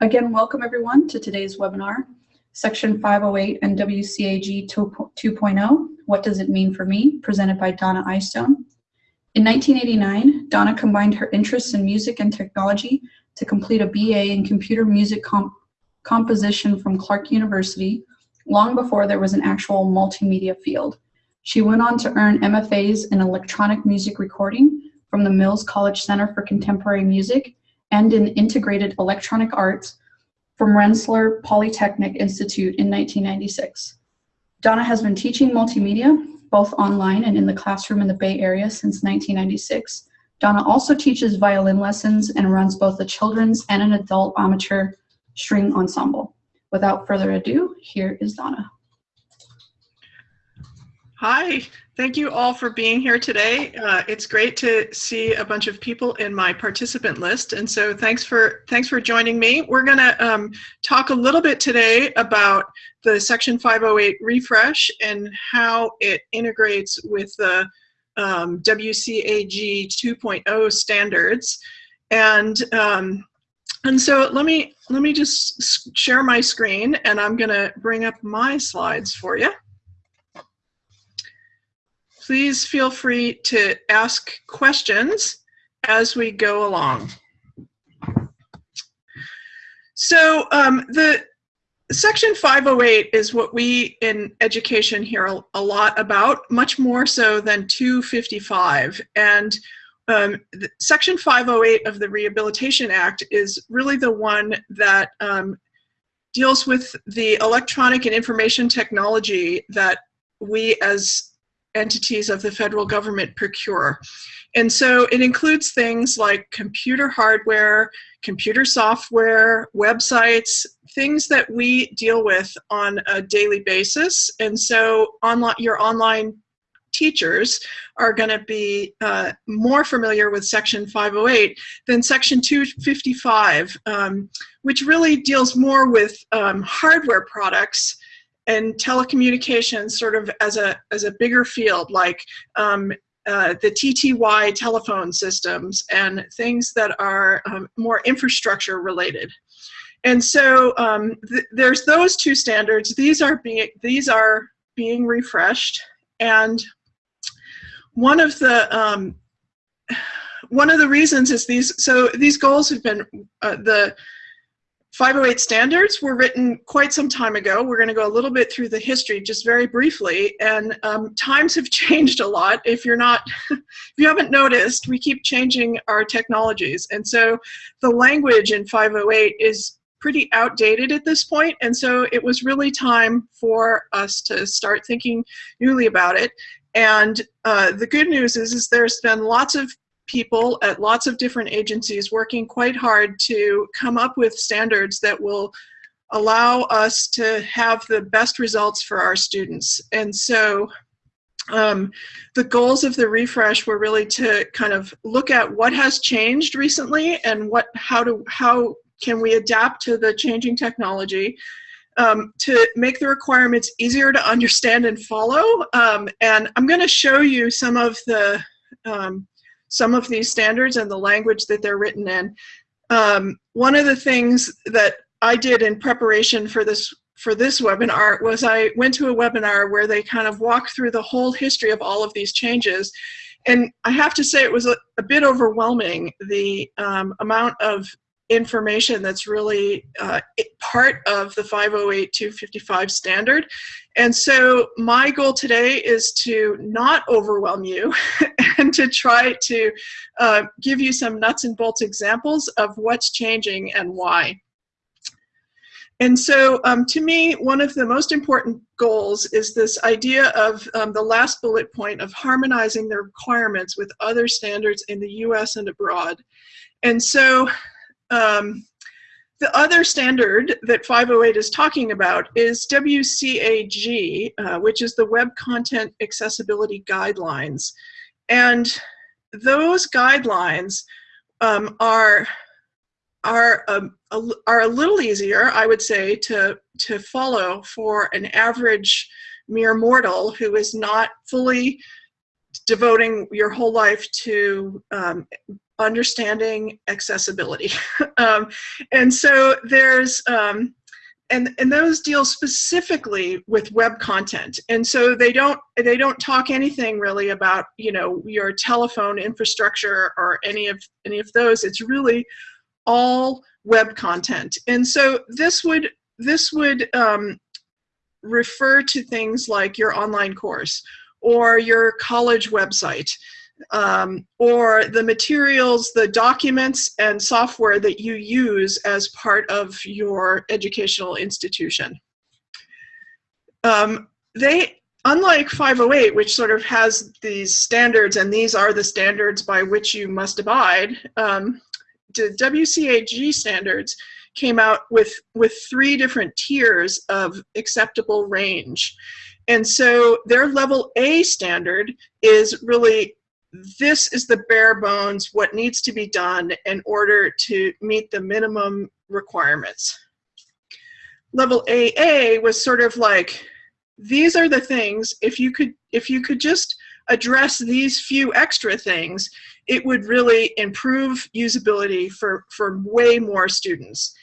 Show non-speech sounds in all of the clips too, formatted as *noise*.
Again, welcome everyone to today's webinar, Section 508 and WCAG 2.0, What Does It Mean for Me, presented by Donna Eyestone. In 1989, Donna combined her interests in music and technology to complete a BA in computer music comp composition from Clark University, long before there was an actual multimedia field. She went on to earn MFAs in electronic music recording from the Mills College Center for Contemporary Music and in Integrated Electronic Arts from Rensselaer Polytechnic Institute in 1996. Donna has been teaching multimedia, both online and in the classroom in the Bay Area since 1996. Donna also teaches violin lessons and runs both a children's and an adult amateur string ensemble. Without further ado, here is Donna. Hi, thank you all for being here today. Uh, it's great to see a bunch of people in my participant list, and so thanks for thanks for joining me. We're going to um, talk a little bit today about the Section 508 refresh and how it integrates with the um, WCAG 2.0 standards. And um, and so let me let me just share my screen, and I'm going to bring up my slides for you please feel free to ask questions as we go along. So um, the Section 508 is what we in education hear a, lot about, much more so than 255. And um, Section 508 of the Rehabilitation Act is really the one that um, deals with the electronic and information technology that we as entities of the federal government procure. And so it includes things like computer hardware, computer software, websites, things that we deal with on a daily basis. And so online, your online teachers are going to be uh, more familiar with Section 508 than Section 255, um, which really deals more with um, hardware products and telecommunications sort of as a as a bigger field like um, uh, the TTY telephone systems and things that are um, more infrastructure related. And so um, th there's those two standards. These are being these are being refreshed, and one of the um, *sighs* one of the reasons is these. So these goals have been uh, the 508 standards were written quite some time ago. We're going to go a little bit through the history just very briefly. And um, times have *laughs* changed a lot. If you're not, *laughs* if you haven't noticed, we keep changing our technologies. And so the language in 508 is pretty outdated at this point. And so it was really time for us to start thinking newly about it. And uh, the good news is, is there's been lots of people at lots of different agencies working quite hard to come up with standards that will allow us to have the best results for our students. And so um, the goals of the refresh were really to kind of look at what has changed recently and what how to how can we adapt to the changing technology um, to make the requirements easier to understand and follow. Um, and I'm going to show you some of the um, some of these standards and the language that they're written in. Um, one of the things that I did in preparation for this for this webinar was I went to a webinar where they kind of walked through the whole history of all of these changes. And I have to say it was a, a bit overwhelming, the um, amount of information that's really uh, part of the 508-255 standard. And so my goal today is to not overwhelm you *laughs* and *laughs* to try to uh, give you some nuts and bolts examples of what's changing and why. And so um, to me, one of the most important goals is this idea of um, the last bullet point of harmonizing the requirements with other standards in the US and abroad. And so um, the other standard that 508 is talking about is WCAG, uh, which is the Web Content Accessibility Guidelines. And those guidelines um, are are um, a, are a little easier, I would say, to to follow for an average mere mortal who is not fully devoting your whole life to um, understanding accessibility. *laughs* um, and so there's, um, and, and those deal specifically with web content. And so they don't, they don't talk anything really about, you know, your telephone infrastructure or any of, any of those. It's really all web content. And so this would, this would um, refer to things like your online course or your college website um, or the materials, the documents and software that you use as part of your educational institution. Um, they, unlike 508, which sort of has these standards and these are the standards by which you must abide, um, the WCAG standards came out with, with three different tiers of acceptable range. And so their level A standard is really this is the bare bones, what needs to be done in order to meet the minimum requirements. Level AA was sort of like, these are the things, if you could, if you could just address these few extra things, it would really improve usability for, for way more students.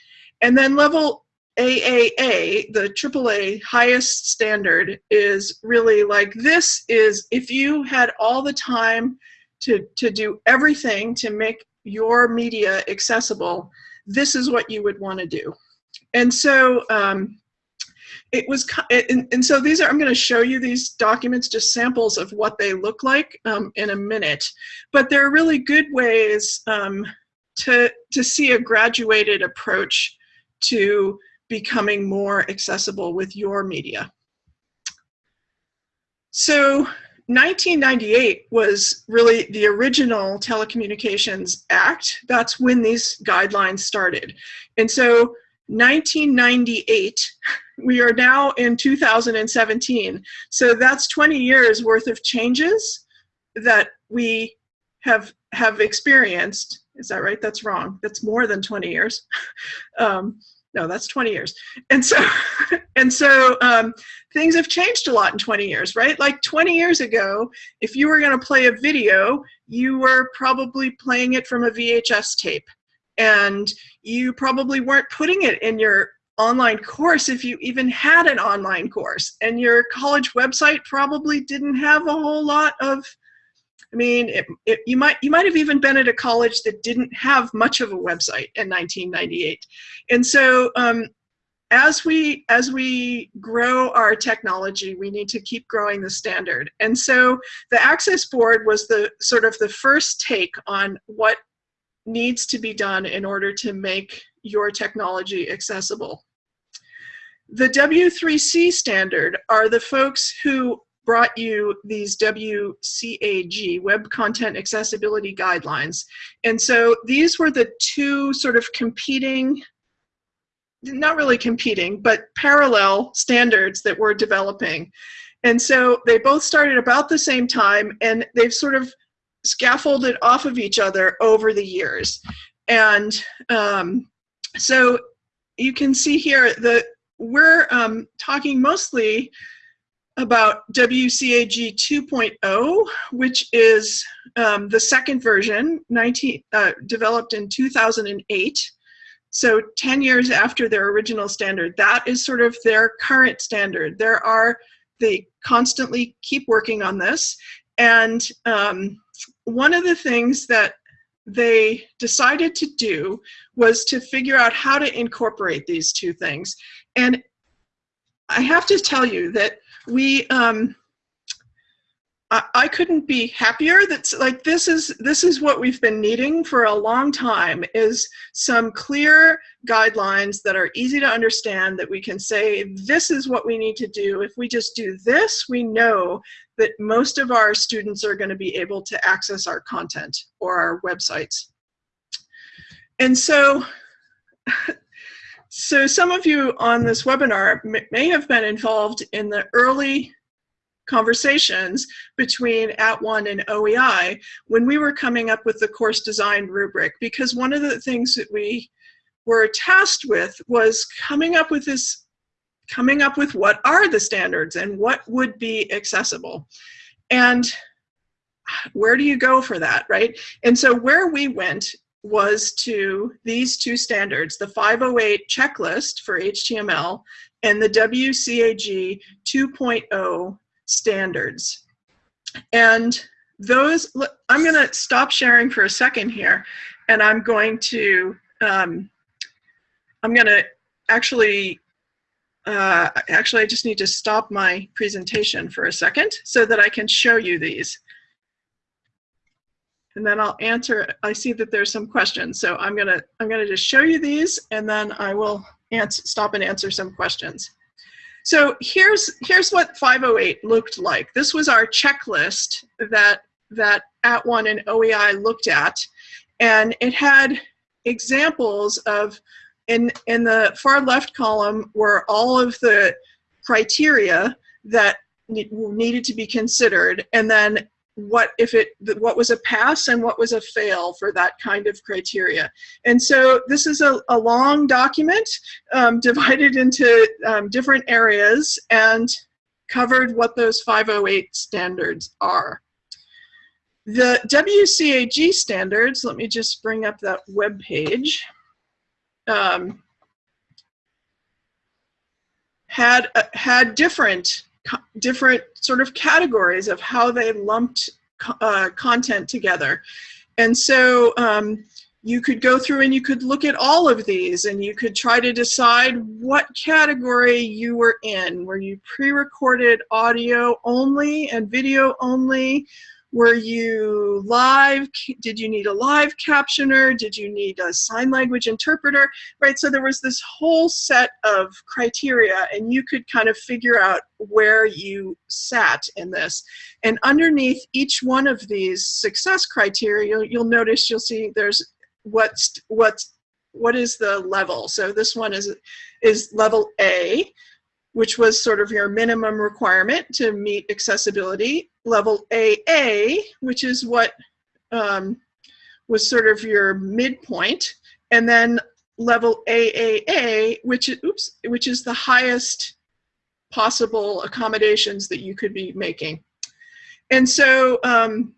And then level AAA, the AAA highest standard, is really like this is if you had all the time to, to do everything to make your media accessible, this is what you would want to do. And so um, it was, and, and, so these are, I'm going to show you these documents, just samples of what they look like um, in a minute. But they're really good ways um, to, to see a graduated approach to becoming more accessible with your media. So 1998 was really the original Telecommunications Act. That's when these guidelines started. And so 1998, we are now in 2017. So that's 20 years worth of changes that we have have experienced. Is that right? That's wrong. That's more than 20 years. *laughs* um, no, that's 20 years. And so, *laughs* and so um, things have changed a lot in 20 years, right? Like 20 years ago, if you were going to play a video, you were probably playing it from a VHS tape. And you probably weren't putting it in your online course if you even had an online course. And your college website probably didn't have a whole lot of I mean, it, it, you might you might have even been at a college that didn't have much of a website in 1998, and so um, as we as we grow our technology, we need to keep growing the standard. And so the Access Board was the sort of the first take on what needs to be done in order to make your technology accessible. The W3C standard are the folks who brought you these WCAG, Web Content Accessibility Guidelines. And so these were the two sort of competing, not really competing, but parallel standards that we're developing. And so they both started about the same time and they've sort of scaffolded off of each other over the years. And um, so you can see here that we're um, talking mostly about WCAG 2.0, which is um, the second version, 19, uh, developed in 2008. So 10 years after their original standard. That is sort of their current standard. There are, they constantly keep working on this. And um, one of the things that they decided to do was to figure out how to incorporate these two things. And I have to tell you that we um, I, couldn't be happier that's like this is this is what we've been needing for a long time is some clear guidelines that are easy to understand that we can say this is what we need to do. If we just do this we know that most of our students are going to be able to access our content or our websites. And so So some of you on this webinar may have been involved in the early conversations between At @ONE and OEI when we were coming up with the course design rubric because one of the things that we were tasked with was coming up with this coming up with what are the standards and what would be accessible and where do you go for that, right? And so where we went was to these two standards, the 508 checklist for HTML and the WCAG 2.0 standards. And those, I'm going to stop sharing for a second here, and I'm going to, um, I'm going to actually, uh, actually I just need to stop my presentation for a second so that I can show you these. And then I'll answer, I see that there's some questions, so I'm gonna, I'm gonna just show you these and then I will answer, stop and answer some questions. So here's, here's what 508 looked like. This was our checklist that, that At @ONE and OEI looked at. And it had examples of, in, in the far left column were all of the criteria that needed to be considered. And then what if it what was a pass and what was a fail for that kind of criteria. And so this is a, a long document um, *laughs* divided into um, different areas and covered what those 508 standards are. The WCAG standards let me just bring up that web page um, had uh, had different different sort of categories of how they lumped uh, content together. And so um, you could go through and you could look at all of these and you could try to decide what category you were in. Were you pre-recorded audio only and video only? Were you live? Did you need a live captioner? Did you need a sign language interpreter? Right, so there was this whole set of criteria and you could kind of figure out where you sat in this. And underneath each one of these success criteria, you'll, you'll notice, you'll see there's what's, what's, what is the level? So this one is, is level A, which was sort of your minimum requirement to meet accessibility. Level AA, which is what um, was sort of your midpoint, and then level AAA, which is, oops, which is the highest possible accommodations that you could be making. And so um,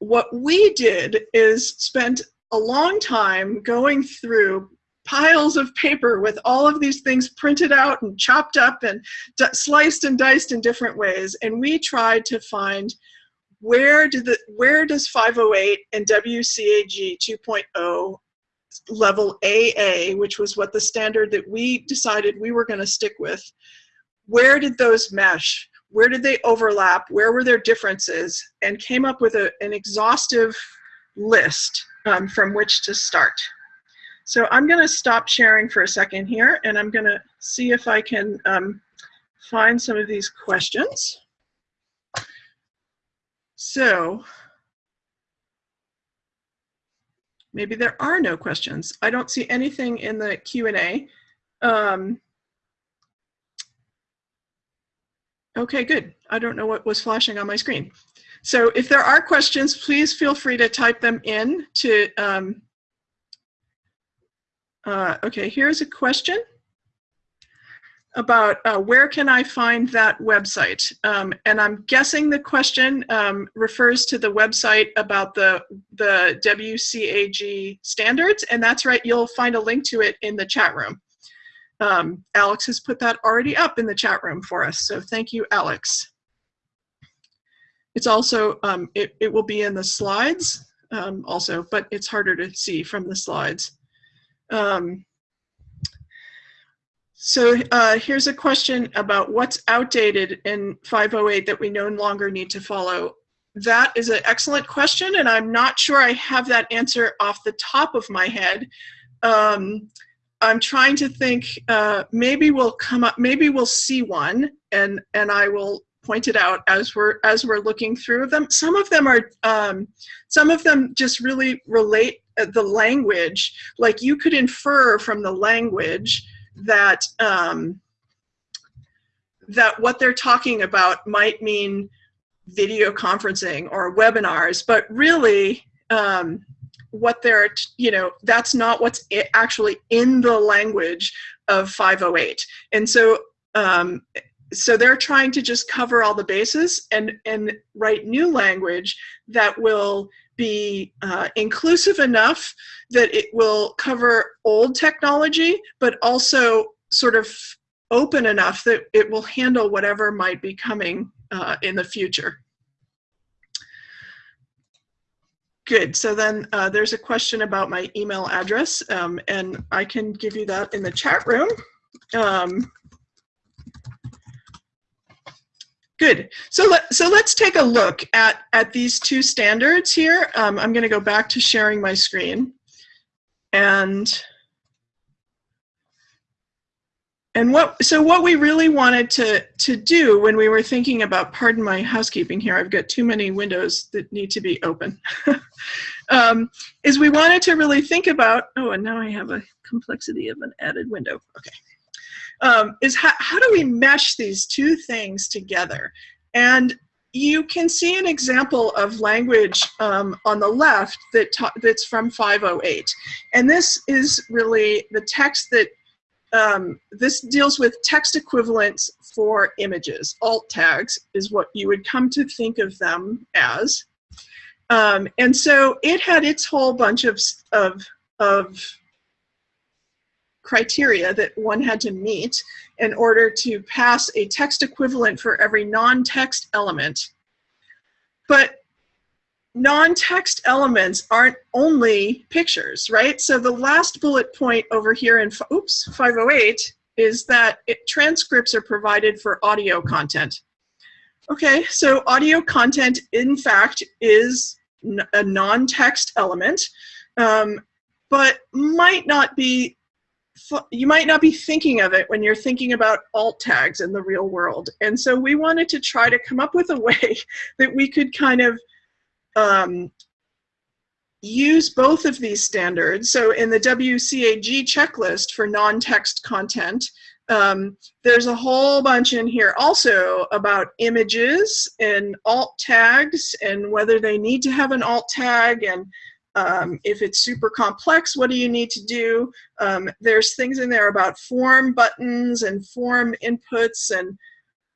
what we did is spent a long time going through piles of paper with all of these things printed out and chopped up and sliced and diced in different ways. And we tried to find where did the where does 508 and WCAG 2.0 level AA, which was what the standard that we decided we were going to stick with, where did those mesh? Where did they overlap? Where were there differences? And came up with a, an exhaustive list um, from which to start. So I'm going to stop sharing for a second here, and I'm going to see if I can um, find some of these questions. So maybe there are no questions. I don't see anything in the Q&A. Um, okay, good. I don't know what was flashing on my screen. So if there are questions, please feel free to type them in to um, uh, okay, here's a question about uh, where can I find that website? Um, and I'm guessing the question um, refers to the website about the, the WCAG standards, and that's right, you'll find a link to it in the chat room. Um, Alex has put that already up in the chat room for us, so thank you, Alex. It's also, um, it, it will be in the slides um, also, but it's harder to see from the slides. Um, so uh, here's a question about what's outdated in 508 that we no longer need to follow. That is an excellent question, and I'm not sure I have that answer off the top of my head. Um, I'm trying to think, uh, maybe we'll come up, maybe we'll see one, and, and I will point it out as we're, as we're looking through them. Some of them are, um, some of them just really relate the language, like you could infer from the language that um, that what they're talking about might mean video conferencing or webinars, but really um, what they're, you know, that's not what's actually in the language of 508. And so um, so they're trying to just cover all the bases and, and write new language that will be uh, inclusive enough that it will cover old technology, but also sort of open enough that it will handle whatever might be coming uh, in the future. Good. So then uh, there's a question about my email address, um, and I can give you that in the chat room. Um, good. So let so let's take a look at at these two standards here. Um, I'm going to go back to sharing my screen, and and what so what we really wanted to to do when we were thinking about pardon my housekeeping here i've got too many windows that need to be open *laughs* um, is we wanted to really think about oh and now i have a complexity of an added window okay um, is how, how do we mesh these two things together and you can see an example of language um, on the left that that's from 508 and this is really the text that um, this deals with text equivalents for images. Alt tags is what you would come to think of them as. Um, and so it had its whole bunch of, of, of criteria that one had to meet in order to pass a text equivalent for every non-text element. But non-text elements aren't only pictures, right? So the last bullet point over here in, oops, 508 is that it, transcripts are provided for audio content. Okay, so audio content, in fact, is a non-text element, um, but might not be, you might not be thinking of it when you're thinking about alt tags in the real world. And so we wanted to try to come up with a *laughs* way that we could kind of um, use both of these standards. So in the WCAG checklist for non-text content, um, there's a whole bunch in here also about images and alt tags and whether they need to have an alt tag and um, if it's super complex, what do you need to do? Um, there's things in there about form buttons and form inputs and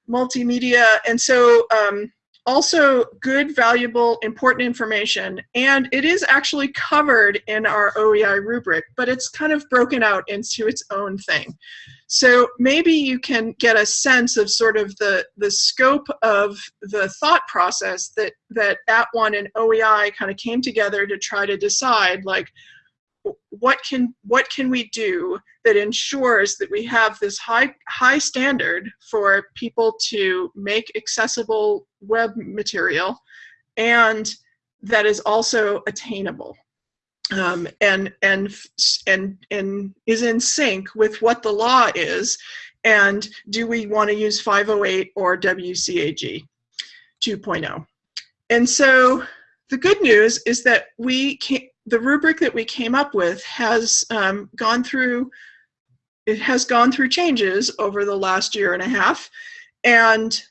multimedia. And so um, also good, valuable, important information. And it is actually covered in our OEI rubric, but it's kind of broken out into its own thing. So maybe you can get a sense of sort of the, the scope of the thought process that, that At @ONE and OEI kind of came together to try to decide like, what can what can we do that ensures that we have this high high standard for people to make accessible web material and that is also attainable um, and and and and is in sync with what the law is. And do we want to use 508 or WCAG 2.0 and so the good news is that we can the rubric that we came up with has um, gone through it has gone through changes over the last year and a half and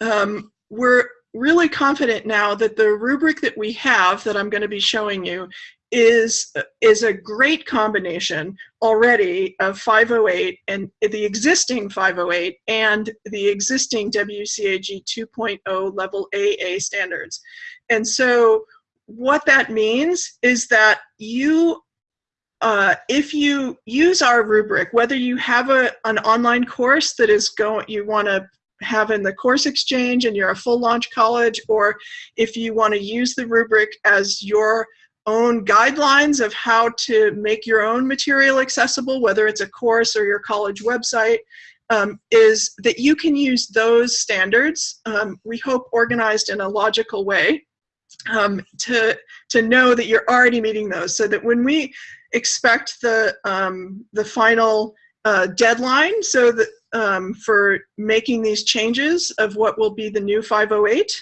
um, we're really confident now that the rubric that we have that I'm going to be showing you is is a great combination already of 508 and the existing 508 and the existing WCAG 2.0 level AA standards. And so what that means is that you, uh, if you use our rubric, whether you have a, an online course that is going, you want to have in the course exchange and you're a full launch college, or if you want to use the rubric as your own guidelines of how to make your own material accessible, whether it's a course or your college website, um, is that you can use those standards, um, we hope organized in a logical way, um, to, to know that you're already meeting those so that when we expect the, um, the final uh, deadline so that um, for making these changes of what will be the new 508,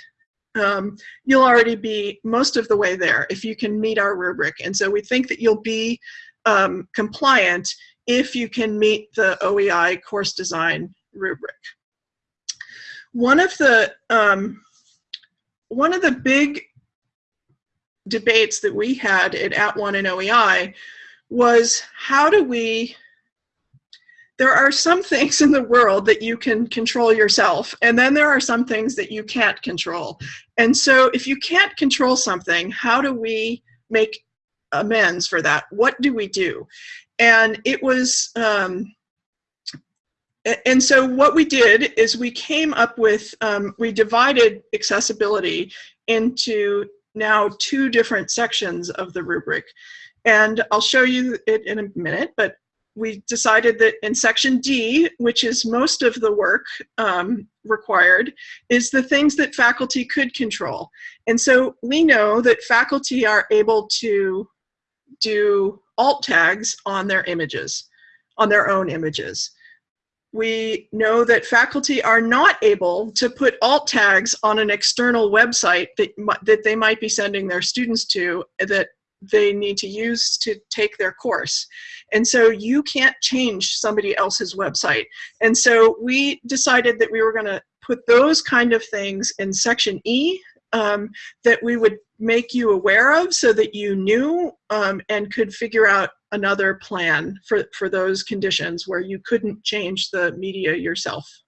um, you'll already be most of the way there if you can meet our rubric. And so we think that you'll be um, compliant if you can meet the OEI course design rubric. One of the um, one of the big debates that we had at @ONE and OEI was how do we there are some things in the world that you can control yourself, and then there are some things that you can't control. And so if you can't control something, how do we make amends for that? What do we do? And it was, um, and so what we did is we came up with, um, we divided accessibility into now two different sections of the rubric. And I'll show you it in a minute, but we decided that in section D, which is most of the work um, required, is the things that faculty could control. And so we know that faculty are able to do alt tags on their images, on their own images. We know that faculty are not able to put alt tags on an external website that, that they might be sending their students to that they need to use to take their course. And so you can't change somebody else's website. And so we decided that we were going to put those kind of things in section E um, that we would make you aware of so that you knew um, and could figure out another plan for, for those conditions where you couldn't change the media yourself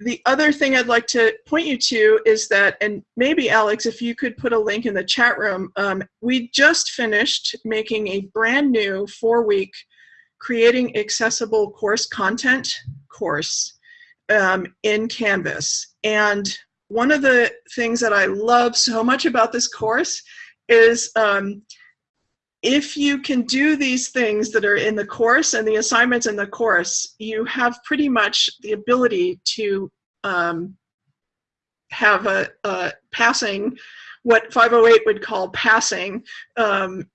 the other thing I'd like to point you to is that, and maybe Alex, if you could put a link in the chat room, um, we just finished making a brand new four week creating accessible course content course um, in Canvas. And one of the things that I love so much about this course is um, if you can do these things that are in the course and the assignments in the course, you have pretty much the ability to um, have a, a, passing, what 508 would call passing um,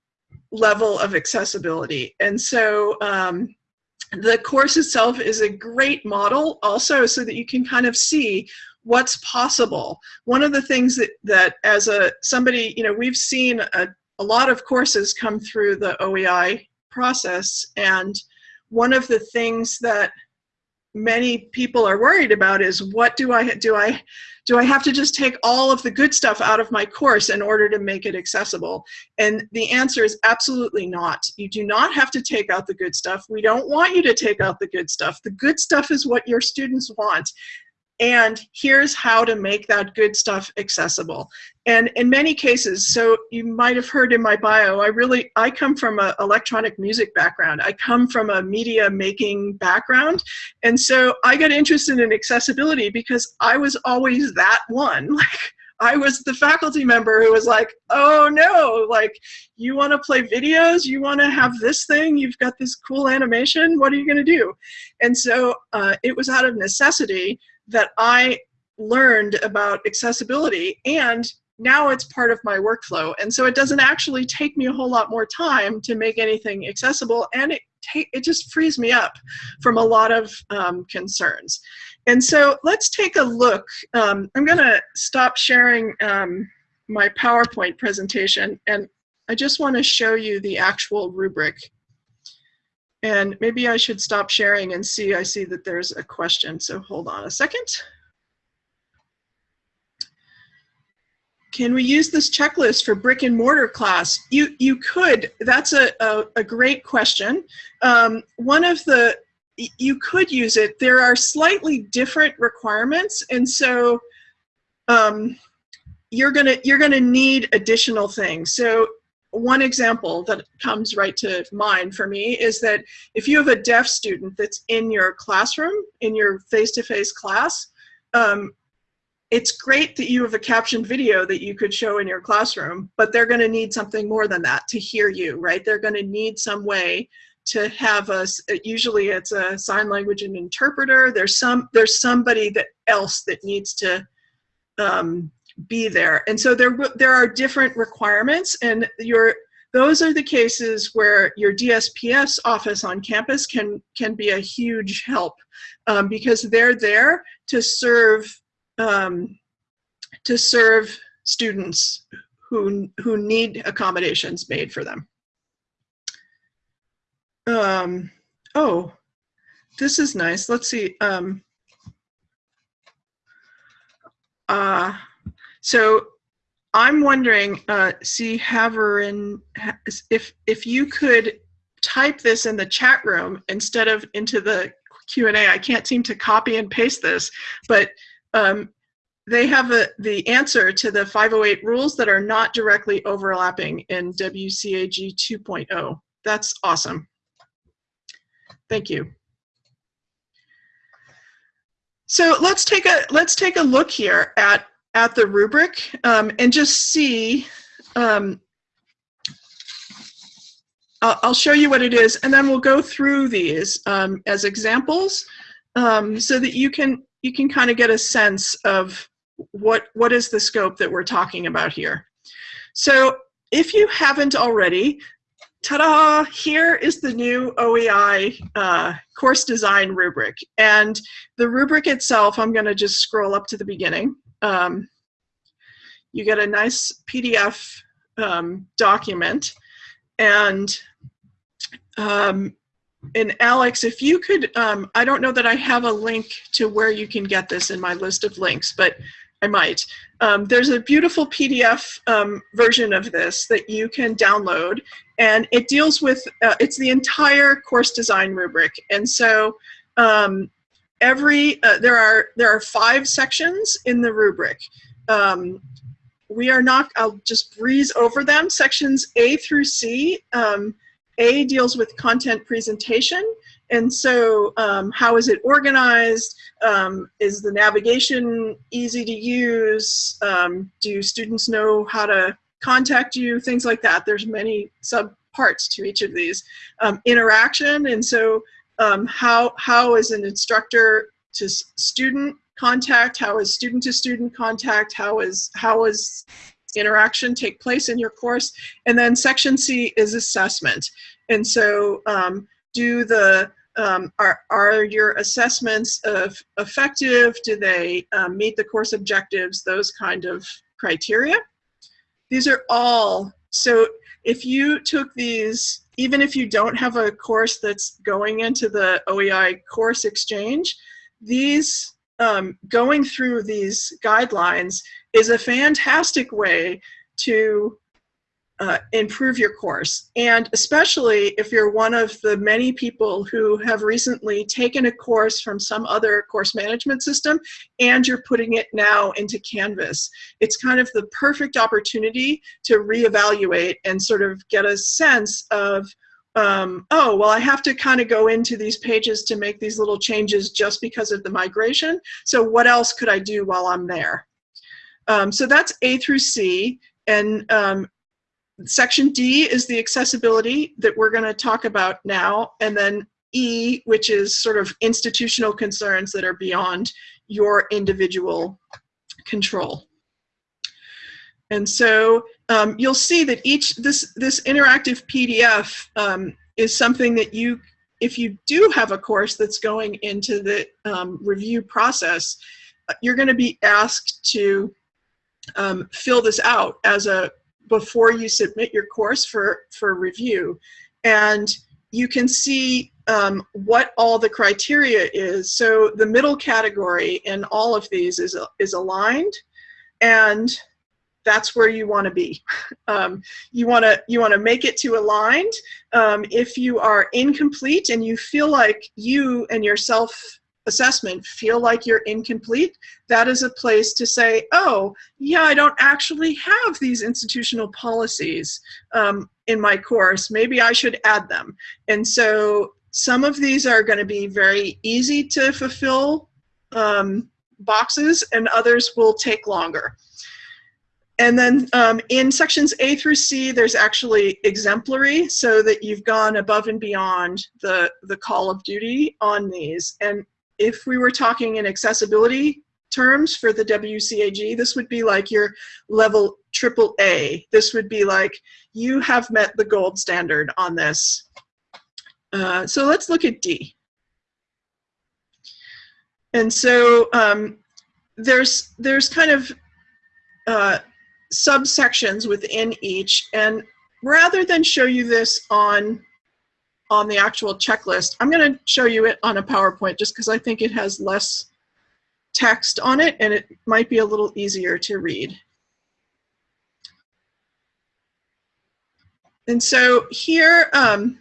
level of accessibility. And so um, the course itself is a great model also so that you can kind of see what's possible. One of the things that, that as a somebody, you know, we've seen a a lot of courses come through the OEI process and one of the things that many people are worried about is what do I do I do I have to just take all of the good stuff out of my course in order to make it accessible? And the answer is absolutely not. You do not have to take out the good stuff. We don't want you to take out the good stuff. The good stuff is what your students want and here's how to make that good stuff accessible. And in many cases, so you might have heard in my bio, I really, I come from an electronic music background. I come from a media making background. And so I got interested in accessibility because I was always that one. *laughs* Like I was the faculty member who was like, oh no, like you want to play videos, you want to have this thing, you've got this cool animation, what are you going to do? And so uh, it was out of necessity that I learned about accessibility and now it's part of my workflow. And so it doesn't actually take me a whole lot more time to make anything accessible and it, it just frees me up from a lot of um, concerns. And so let's take a look. Um, I'm gonna stop sharing um, my PowerPoint presentation and I just wanna show you the actual rubric. And maybe I should stop sharing and see, I see that there's a question, so hold on a second. Can we use this checklist for brick and mortar class? You, you could, that's a, a, a great question. Um, one of the, you could use it. There are slightly different requirements, and so um, you're gonna you're gonna need additional things. So one example that comes right to mind for me is that if you have a deaf student that's in your classroom, in your face-to-face -face class, um, it's great that you have a captioned video that you could show in your classroom, but they're going to need something more than that to hear you, right? They're going to need some way to have a, usually it's a sign language and interpreter. There's some, there's somebody that else that needs to um, be there. And so there, there are different requirements and your, those are the cases where your DSPS office on campus can, can be a huge help um, because they're there to serve, um, to serve students who, who need accommodations made for them. Um, oh, this is nice. Let's see. Um, uh, so I'm wondering, uh, see Haverin, if if you could type this in the chat room instead of into the Q&A. I can't seem to copy and paste this, but um, they have a, the answer to the 508 rules that are not directly overlapping in WCAG 2.0. That's awesome. Thank you. So let's take a let's take a look here at at the rubric um, and just see. Um, I'll, show you what it is, and then we'll go through these um, as examples, um, so that you can you can kind of get a sense of what what is the scope that we're talking about here. So if you haven't already, ta-da, here is the new OEI uh, course design rubric. And the rubric itself, I'm gonna just scroll up to the beginning. Um, you get a nice PDF um, document. And, um, and Alex, if you could, um, I don't know that I have a link to where you can get this in my list of links, but I might. Um, there's a beautiful PDF um, version of this that you can download and it deals with, uh, it's the entire course design rubric. And so um, every, uh, there, are, there are five sections in the rubric. Um, we are not, I'll just breeze over them. Sections A through C, um, A deals with content presentation. And so um, how is it organized? Um, is the navigation easy to use? Um, do students know how to contact you, things like that. There's many sub parts to each of these. Um, interaction, and so um, how, how is an instructor to student contact, how is student to student contact, how is, how is interaction take place in your course, and then section C is assessment. And so um, do the, um, are, are your assessments of effective? Do they um, meet the course objectives? Those kind of criteria. These are all, so if you took these, even if you don't have a course that's going into the OEI course exchange, these, um, going through these guidelines is a fantastic way to uh, improve your course. And especially if you're one of the many people who have recently taken a course from some other course management system and you're putting it now into Canvas. It's kind of the perfect opportunity to reevaluate and sort of get a sense of um, oh, well, I have to kind of go into these pages to make these little changes just because of the migration. So what else could I do while I'm there? Um, so that's A through C. And um, Section D is the accessibility that we're going to talk about now, and then E, which is sort of institutional concerns that are beyond your individual control. And so um, you'll see that each, this, this interactive PDF um, is something that you, if you do have a course that's going into the um, review process, you're going to be asked to um, fill this out as a before you submit your course for, for review. And you can see um, what all the criteria is. So the middle category in all of these is, is aligned and that's where you want to be. *laughs* Um, you want to you want to make it to aligned. Um, if you are incomplete and you feel like you and yourself assessment feel like you're incomplete, that is a place to say, oh, yeah, I don't actually have these institutional policies um, in my course. Maybe I should add them. And so some of these are going to be very easy to fulfill um, boxes and others will take longer. And then um, in sections A through C, there's actually exemplary so that you've gone above and beyond the, the call of duty on these. And if we were talking in accessibility terms for the WCAG, this would be like your level triple A. This would be like you have met the gold standard on this. Uh, so let's look at D. And so um, there's there's kind of uh, subsections within each, and rather than show you this on on the actual checklist. I'm going to show you it on a PowerPoint just because I think it has less text on it and it might be a little easier to read. And so here, um,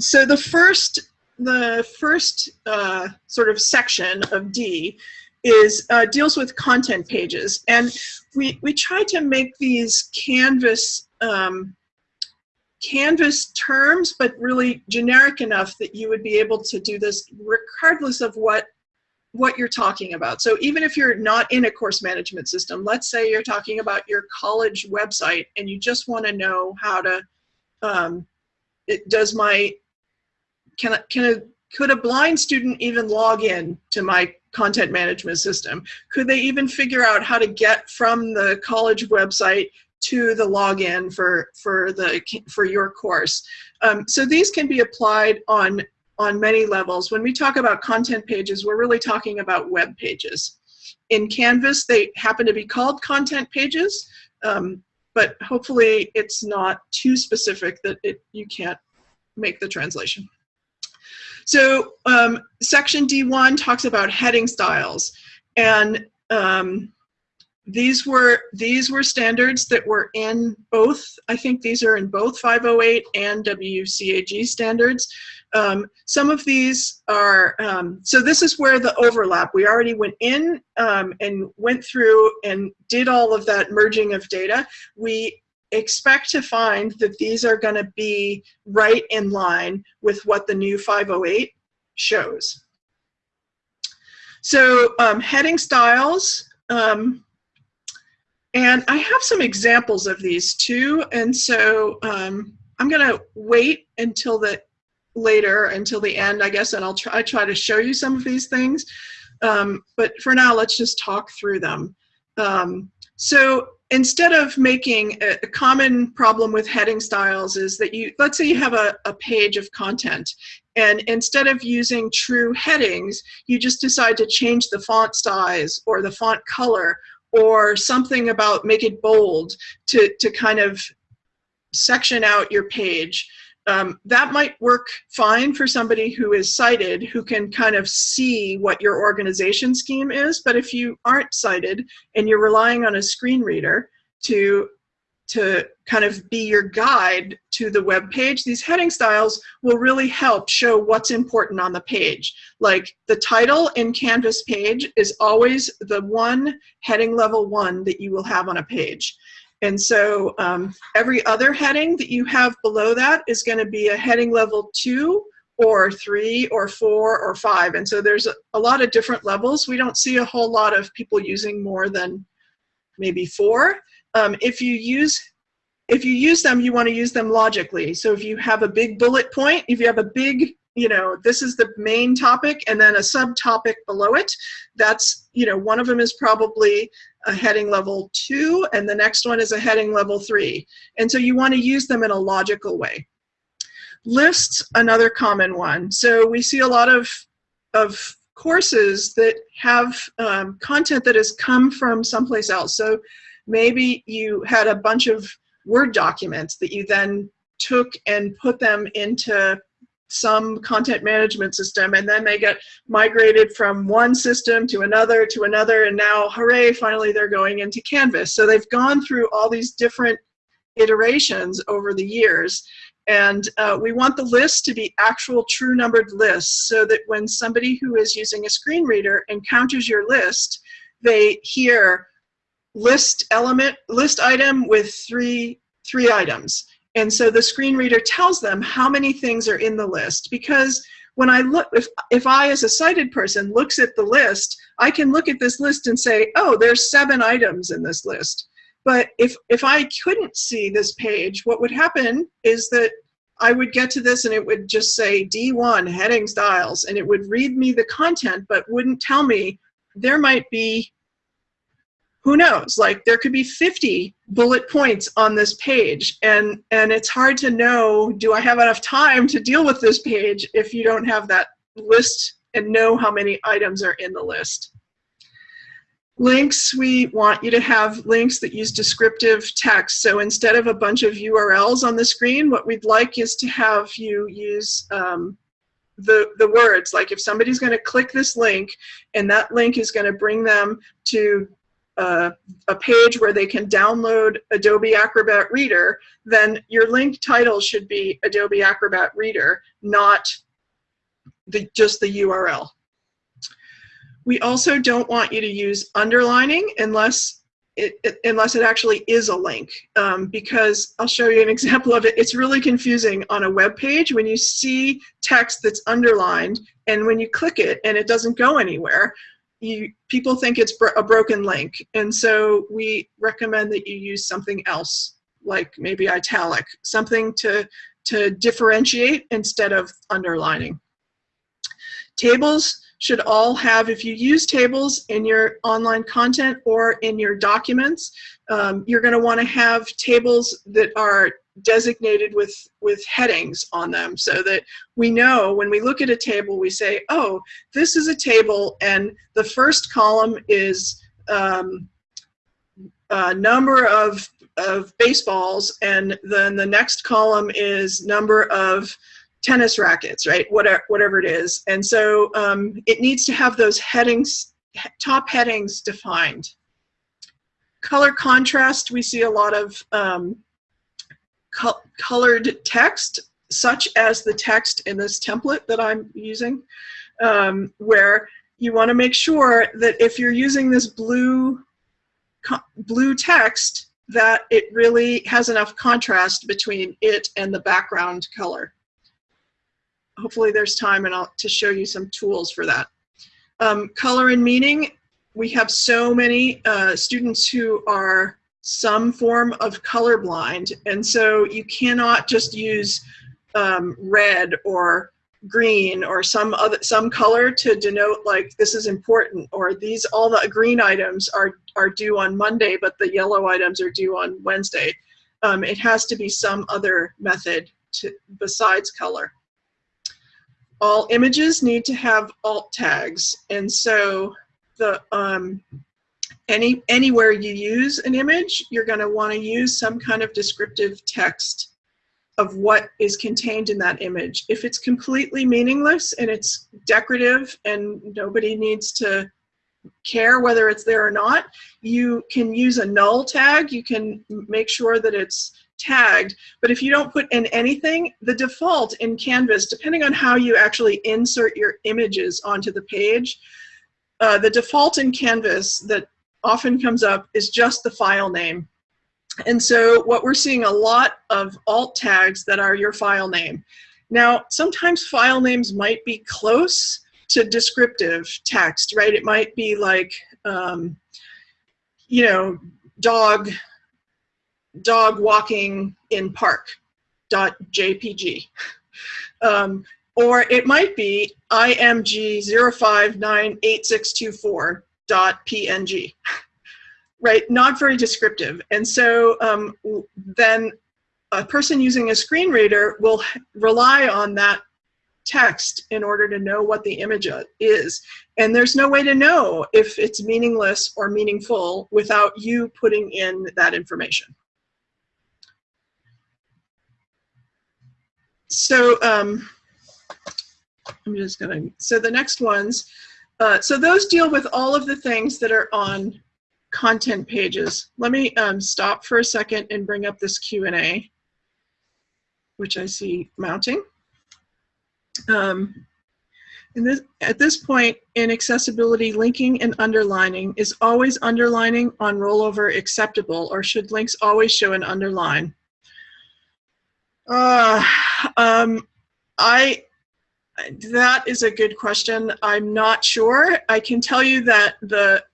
so the first the first uh, sort of section of D is uh, deals with content pages, and we we try to make these Canvas um, Canvas terms, but really generic enough that you would be able to do this regardless of what what you're talking about. So even if you're not in a course management system, let's say you're talking about your college website and you just want to know how to, um, it, does my, can, I, can a, could a blind student even log in to my content management system? Could they even figure out how to get from the college website to the login for for the for your course. Um, so these can be applied on on many levels. When we talk about content pages, we're really talking about web pages. In Canvas, they happen to be called content pages, um, but hopefully it's not too specific that it, you can't make the translation. So um, section D1 talks about heading styles. And um, these were these were standards that were in both i think these are in both 508 and wcag standards. Um, some of these are um, so this is where the overlap we already went in um, and went through and did all of that merging of data. We expect to find that these are going to be right in line with what the new 508 shows. So um, heading styles um, and I have some examples of these too. And so um, I'm going to wait until the later, until the end, I guess, and I'll try, try to show you some of these things. Um, but for now, let's just talk through them. Um, so instead of making a, a, common problem with heading styles is that you, let's say you have a, a page of content and instead of using true headings, you just decide to change the font size or the font color or something about make it bold to, to kind of section out your page. Um, that might work fine for somebody who is sighted, who can kind of see what your organization scheme is. But if you aren't sighted and you're relying on a screen reader to to kind of be your guide to the web page, these heading styles will really help show what's important on the page. Like the title in Canvas page is always the one heading level one that you will have on a page. And so um, every other heading that you have below that is going to be a heading level two or three or four or five. And so there's a, a lot of different levels. We don't see a whole lot of people using more than maybe four. Um, if you use if you use them, you want to use them logically. So if you have a big bullet point, if you have a big, you know, this is the main topic and then a subtopic below it, that's, you know, one of them is probably a heading level two and the next one is a heading level three. And so you want to use them in a logical way. Lists, another common one. So we see a lot of, of courses that have um, content that has come from someplace else. So Maybe you had a bunch of Word documents that you then took and put them into some content management system and then they get migrated from one system to another to another and now hooray finally they're going into canvas. So they've gone through all these different iterations over the years and uh, we want the list to be actual true numbered lists so that when somebody who is using a screen reader encounters your list they hear list element, list item with three, three items. And so the screen reader tells them how many things are in the list because when I look, if, if I as a sighted person looks at the list, I can look at this list and say, oh, there's seven items in this list. But if, if I couldn't see this page, what would happen is that I would get to this and it would just say D1 heading styles and it would read me the content but wouldn't tell me there might be who knows? Like there could be 50 bullet points on this page and and it's hard to know do i have enough time to deal with this page if you don't have that list and know how many items are in the list? Links we want you to have links that use descriptive text. So instead of a bunch of urls on the screen what we'd like is to have you use um, the, the words. Like if somebody's going to click this link and that link is going to bring them to a, a page where they can download Adobe Acrobat Reader, then your link title should be Adobe Acrobat Reader, not the, just the URL. We also don't want you to use underlining unless it, it, unless it actually is a link um, because I'll show you an *laughs* example of it. It's really confusing on a web page when you see text that's underlined and when you click it and it doesn't go anywhere, you people think it's a broken link. And so we recommend that you use something else like maybe italic, something to, to differentiate instead of underlining. Tables should all have, if you use tables in your online content or in your documents, um, you're going to want to have tables that are designated with, with headings on them so that we know when we look at a table, we say, oh, this is a table and the first column is um, a number of, of baseballs and then the next column is number of tennis rackets, right? Whatever, whatever it is. And so um, it needs to have those headings, top headings defined. Color contrast, we see a lot of um, co colored text, such as the text in this template that I'm using, um, where you want to make sure that if you're using this blue blue text, that it really has enough contrast between it and the background color hopefully there's time and I'll, to show you some tools for that. Um, color and meaning, we have so many uh, students who are some form of colorblind, and so you cannot just use um, red or green or some other some color to denote like this is important or these all the green items are are due on Monday but the yellow items are due on Wednesday. Um, it has to be some other method to, besides color all images need to have alt tags. And so the um, any anywhere you use an image, you're going to want to use some kind of descriptive text of what is contained in that image. If it's completely meaningless and it's decorative and nobody needs to care whether it's there or not, you can use a null tag. You can make sure that it's tagged, but if you don't put in anything, the default in Canvas, depending on how you actually insert your images onto the page, uh, the default in Canvas that often comes up is just the file name. And so what we're seeing a lot of alt tags that are your file name. Now, sometimes file names might be close to descriptive text, right? It might be like, um, you know, dog dog walking in park dot jpg *laughs* um, or it might be img 0598624 dot png right not very descriptive and so um, then a person using a screen reader will rely on that text in order to know what the image is. And there's no way to know if it's meaningless or meaningful without you putting in that information. so um, I'm just gonna, so the next ones, uh, so those deal with all of the things that are on content pages. Let me um, stop for a second and bring up this Q&A, which I see mounting. Um, this, at this point in accessibility, linking and underlining is always underlining on rollover acceptable, or should links always show an underline? Uh, um, I that is a good question. I'm not sure. I can tell you that the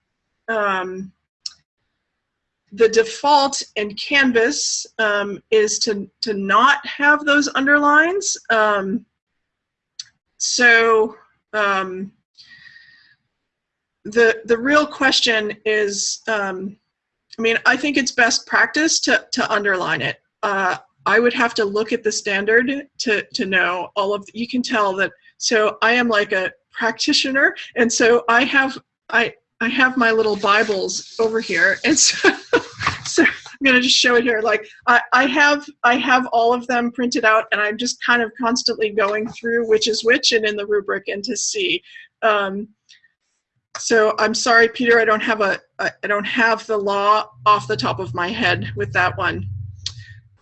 um, the default in Canvas um, is to to not have those underlines. Um, so um, the the real question is, um, I mean, I think it's best practice to to underline it. Uh, I would have to look at the standard to, to know all of, you can tell that, so I am like a practitioner, and so I have, I, I have my little Bibles over here, and so, *laughs* so I'm gonna just show it here. Like I, I have, I have all of them printed out, and I'm just kind of constantly going through which is which and in the rubric and to see. Um, so I'm sorry, Peter, I don't have a, I don't have the law off the top of my head with that one.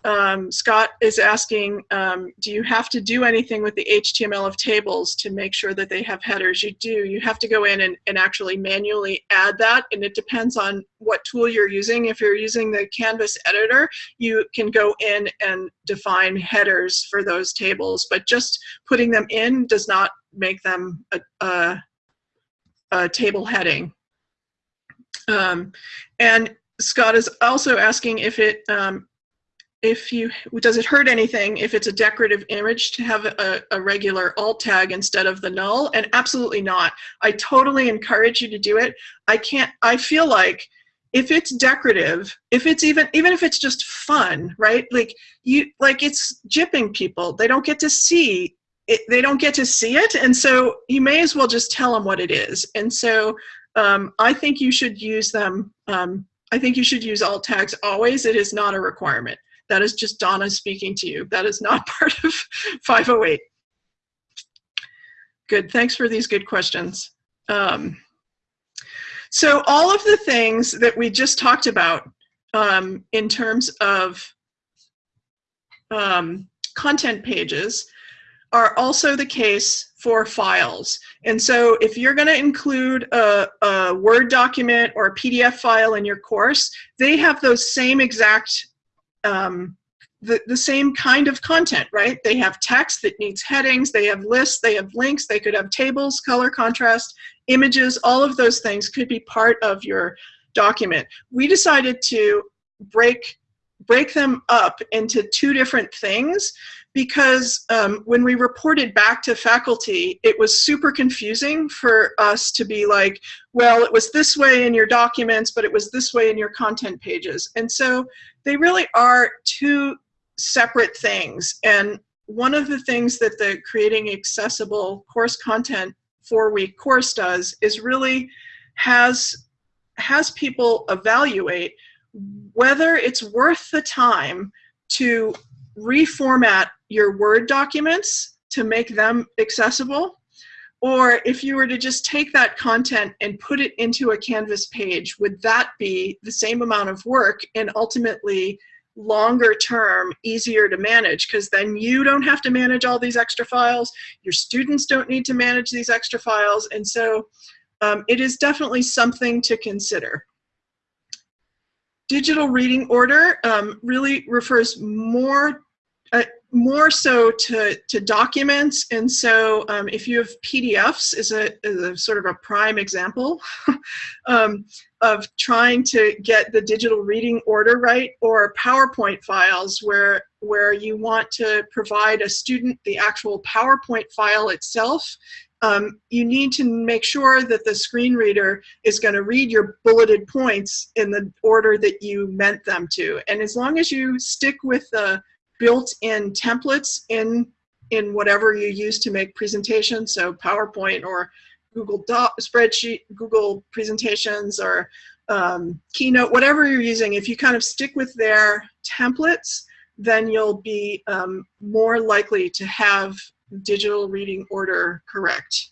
Um, Scott is asking, um, do you have to do anything with the HTML of tables to make sure that they have headers? You do. You have to go in and, and actually manually add that, and it depends on what tool you're using. If you're using the Canvas editor, you can go in and define headers for those tables, but just putting them in does not make them a, a, a table heading. Um, and Scott is also asking if it um, if you does it hurt anything if it's a decorative image to have a, a, regular alt tag instead of the null? And absolutely not. I totally encourage you to do it. I can't i feel like if it's decorative if it's even even if it's just fun right? Like you like it's jipping people. They don't get to see it, they don't get to see it. And so you may as well just tell them what it is. And so um, i think you should use them um, i think you should use alt tags always. It is not a requirement that is just Donna speaking to you. That is not *laughs* part of 508. Good, thanks for these good questions. Um, so all of the things that we just talked about um, in terms of um, content pages are also the case for files. And so if you're going to include a, a, Word document or a PDF file in your course, they have those same exact um, the, the same kind of content, right? They have text that needs headings, they have lists, they have links, they could have tables, color contrast, images, all of those things could be part of your document. We decided to break, break them up into two different things because um, when we reported back to faculty, it was super confusing for us to be like, well, it was this way in your documents, but it was this way in your content pages. And so they really are two separate things. And one of the things that the Creating Accessible Course Content four-week course does is really has, has people evaluate whether it's worth the time to reformat your Word documents to make them accessible, or if you were to just take that content and put it into a Canvas page, would that be the same amount of work and ultimately longer term easier to manage? Because then you don't have to manage all these extra files your students don't need to manage these extra files and so um, it is definitely something to consider digital reading order um, really refers more uh, more so to, to documents. And so um, if you have PDFs is a, is a sort of a prime example *laughs* um, of trying to get the digital reading order right or PowerPoint files where, where you want to provide a student the actual PowerPoint file itself um, you need to make sure that the screen reader is going to read your bulleted points in the order that you meant them to. And as long as you stick with the built-in templates in in whatever you use to make presentations, so PowerPoint or Google spreadsheet, Google presentations or um, Keynote, whatever you're using, if you kind of stick with their templates, then you'll be um, more likely to have digital reading order correct.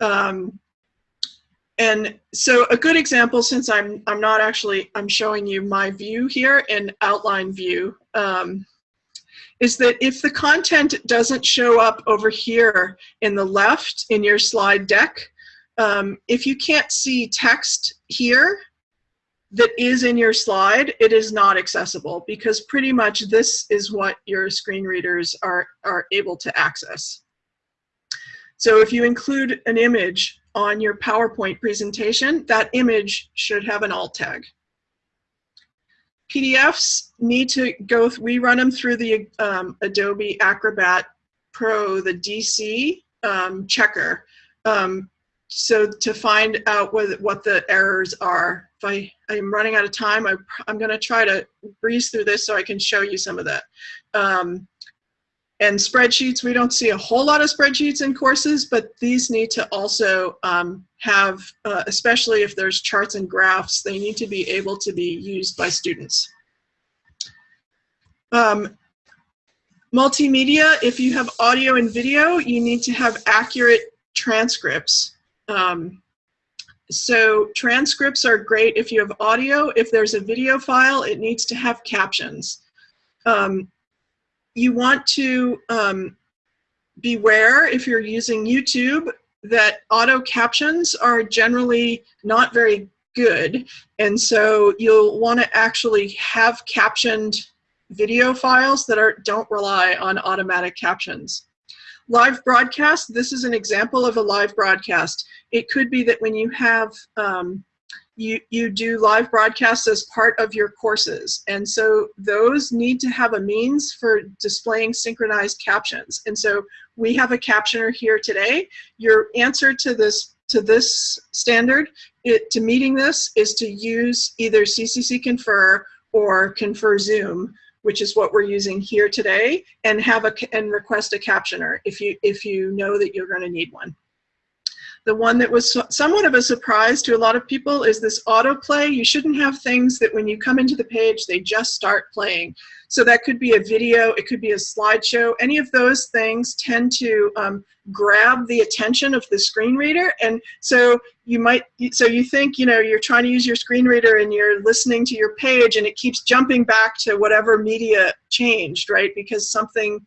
Um, and so a good example, since I'm, I'm not actually, I'm showing you my view here in outline view, um, is that if the content doesn't show up over here in the left in your slide deck, um, if you can't see text here that is in your slide, it is not accessible because pretty much this is what your screen readers are, are able to access. So if you include an image on your PowerPoint presentation, that image should have an alt tag. PDFs need to go, we run them through the um, Adobe Acrobat Pro, the DC um, checker. Um, so to find out what, what the errors are. If I, I'm running out of time, I, I'm gonna try to breeze through this so I can show you some of that. Um, and spreadsheets, we don't see a whole lot of spreadsheets in courses, but these need to also um, have, uh, especially if there's charts and graphs, they need to be able to be used by students. Um, multimedia, if you have audio and video, you need to have accurate transcripts. Um, so transcripts are great if you have audio. If there's a video file, it needs to have captions. Um, you want to um, beware if you're using YouTube that auto captions are generally not very good. And so you'll want to actually have captioned video files that are don't rely on automatic captions. Live broadcast, this is an example of a live broadcast. It could be that when you have, um, you, you do live broadcasts as part of your courses. And so those need to have a means for displaying synchronized captions. And so we have a captioner here today. Your answer to this to this standard, it, to meeting this, is to use either CCC Confer or Confer Zoom which is what we're using here today, and have a and request a captioner if you if you know that you're going to need one. The one that was somewhat of a surprise to a lot of people is this autoplay. You shouldn't have things that when you come into the page, they just start playing. So that could be a video, it could be a slideshow. Any of those things tend to um, grab the attention of the screen reader. And so you might, so you think, you know, you're trying to use your screen reader and you're listening to your page and it keeps jumping back to whatever media changed, right? Because something,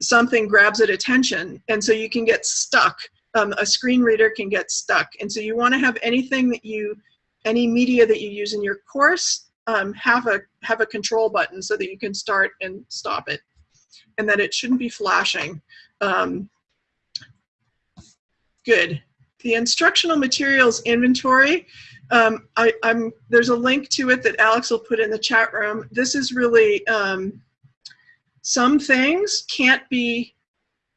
something grabs at attention. And so you can get stuck um, a screen reader can get stuck. And so you want to have anything that you, any media that you use in your course, um, have a have a control button so that you can start and stop it, and that it shouldn't be flashing. Um, good. The instructional materials inventory. Um, I, am there's a link to it that Alex will put in the chat room. This is really um, some things can't be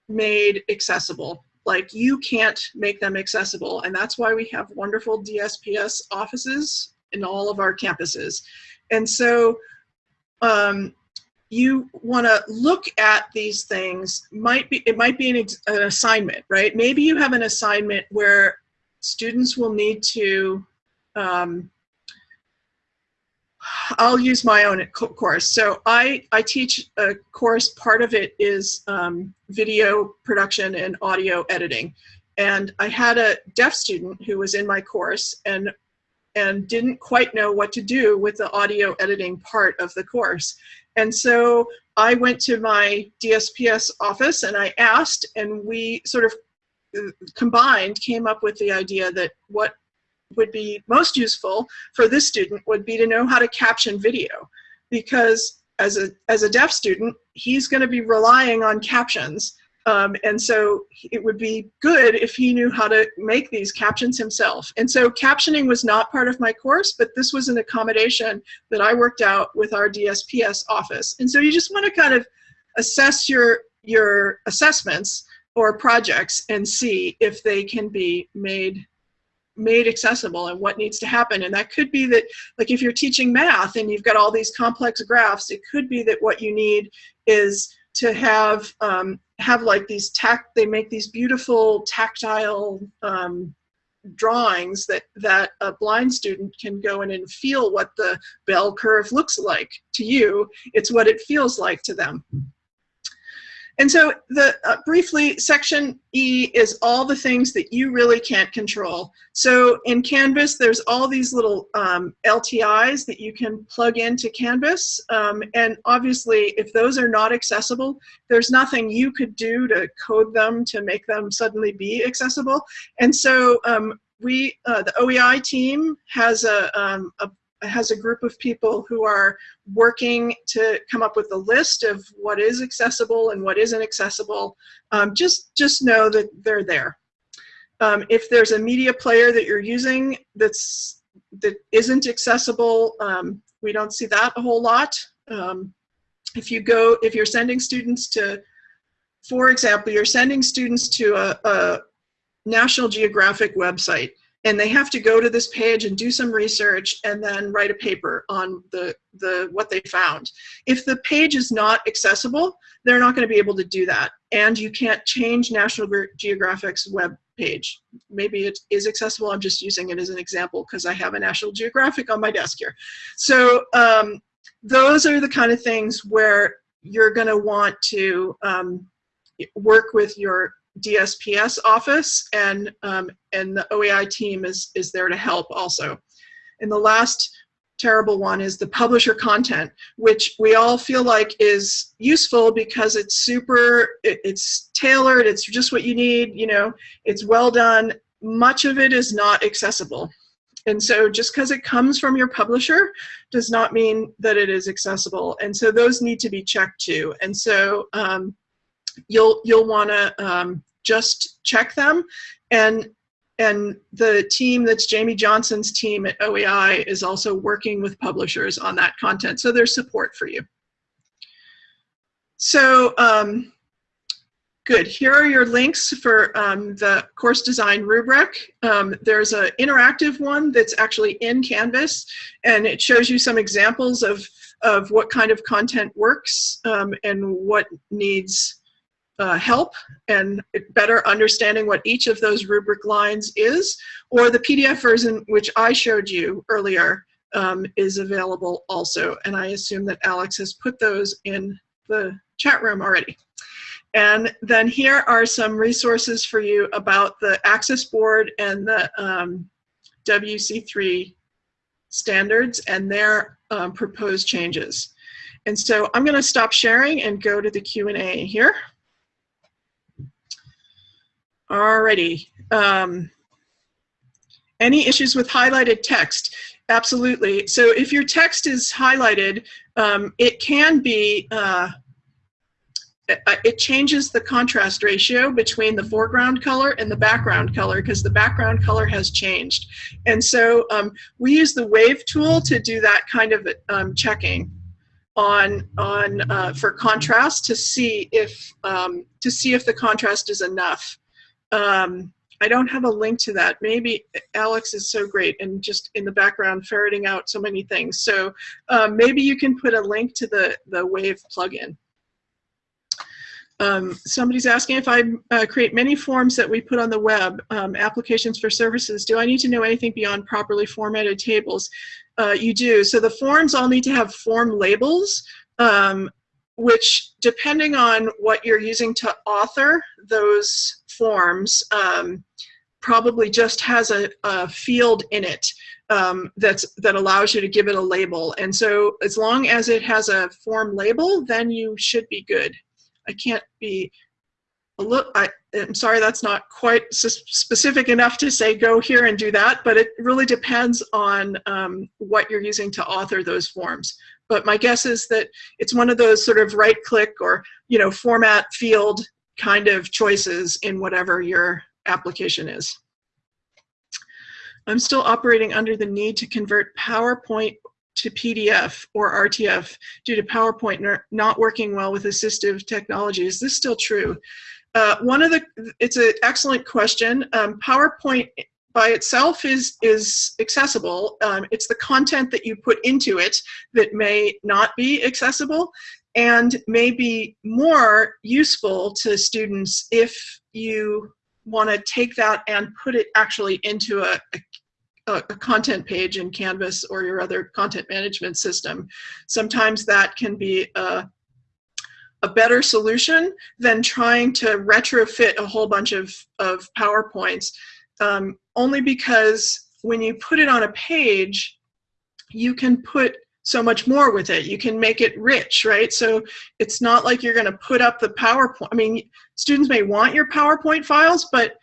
made accessible like you can't make them accessible. And that's why we have wonderful DSPS offices in all of our campuses. And so um, you want to look at these things might be it might be an, an, assignment right maybe you have an assignment where students will need to um, I'll use my own course. So I, I teach a course, part of it is um, video production and audio editing. And I had a deaf student who was in my course and, and didn't quite know what to do with the audio editing part of the course. And so I went to my DSPS office and I asked, and we sort of uh, combined came up with the idea that what would be most useful for this student would be to know how to caption video because as a, as a deaf student, he's going to be relying on captions. Um, and so it would be good if he knew how to make these captions himself. And so captioning was not part of my course, but this was an accommodation that I worked out with our DSPS office. And so you just want to kind of assess your, your assessments or projects and see if they can be made made accessible and what needs to happen. And that could be that, like if you're teaching math and you've got all these complex graphs, it could be that what you need is to have um, have like these tact, they make these beautiful tactile um, drawings that, that a blind student can go in and feel what the bell curve looks like to you. It's what it feels like to them. And so the uh, briefly, section E is all the things that you really can't control. So in Canvas, there's all these little um, LTIs that you can plug into Canvas. Um, and obviously, if those are not accessible, there's nothing you could do to code them to make them suddenly be accessible. And so um, we, uh, the OEI team has a, um, a has a group of people who are working to come up with a list of what is accessible and what isn't accessible. Um, just, just know that they're there. Um, if there's a media player that you're using that's, that isn't accessible, um, we don't see that a whole lot. Um, if you go, if you're sending students to, for example, you're sending students to a, a National Geographic website, and they have to go to this page and do some research and then write a paper on the, the what they found. If the page is not accessible, they're not going to be able to do that. And you can't change National Geographic's web page. Maybe it is accessible. I'm just using it as an example because I have a National Geographic on my desk here. So um, those are the kind of things where you're going to want to um, work with your DSPS office, and um, and the OEI team is is there to help also. And the last terrible one is the publisher content, which we all feel like is useful because it's super, it, it's tailored, it's just what you need, you know, it's well done. Much of it is not accessible. And so just because it comes from your publisher does not mean that it is accessible. And so those need to be checked too. And so um, you'll, you'll want to um, just check them. And, and the team that's Jamie Johnson's team at OEI is also working with publishers on that content. So there's support for you. So um, Good. Here are your links for um, the course design rubric. Um, there's an interactive one that's actually in Canvas, and it shows you some examples of, of what kind of content works um, and what needs uh, help and better understanding what each of those rubric lines is, or the PDF version, which I showed you earlier, um, is available also. And I assume that Alex has put those in the chat room already. And then here are some resources for you about the Access Board and the um, WC3 standards and their um, proposed changes. And so I'm going to stop sharing and go to the Q&A here. Alrighty. Um, any issues with highlighted text? Absolutely. So if your text is highlighted, um, it can be uh, it changes the contrast ratio between the foreground color and the background color because the background color has changed. And so um, we use the wave tool to do that kind of um, checking on on uh, for contrast to see if um, to see if the contrast is enough. Um, I don't have a link to that. Maybe Alex is so great and just in the background ferreting out so many things. So um, maybe you can put a link to the the wave plugin. Um, somebody's asking if I uh, create many forms that we put on the web, um, applications for services, do I need to know anything beyond properly formatted tables? Uh, you do. So the forms all need to have form labels, um, which depending on what you're using to author those forms, um, probably just has a, a field in it um, that's that allows you to give it a label. And so as long as it has a form label, then you should be good. I can't be a look. I, am sorry, that's not quite specific enough to say go here and do that, but it really depends on um, what you're using to author those forms. But my guess is that it's one of those sort of right click or you know format field kind of choices in whatever your application is. I'm still operating under the need to convert PowerPoint to PDF or RTF due to PowerPoint not working well with assistive technology. Is this still true? Uh, one of the, it's an excellent question. Um, PowerPoint by itself is, is accessible. Um, it's the content that you put into it that may not be accessible and may be more useful to students if you want to take that and put it actually into a, a a, content page in Canvas or your other content management system. Sometimes that can be a, a better solution than trying to retrofit a whole bunch of, of PowerPoints, um, only because when you put it on a page, you can put so much more with it. You can make it rich, right? So it's not like you're going to put up the PowerPoint. I mean, students may want your PowerPoint files, but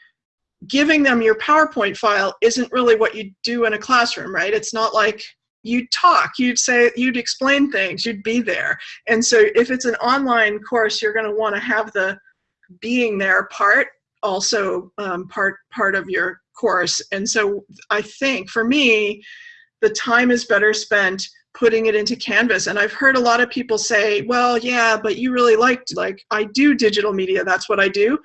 giving them your PowerPoint file isn't really what you do in a classroom, right? It's not like you'd talk, you'd say, you'd explain things, you'd be there. And so if it's an online course, you're gonna wanna have the being there part also um, part, part of your course. And so I think for me, the time is better spent putting it into Canvas. And I've heard a lot of people say, well, yeah, but you really liked, like, I do digital media, that's what I do.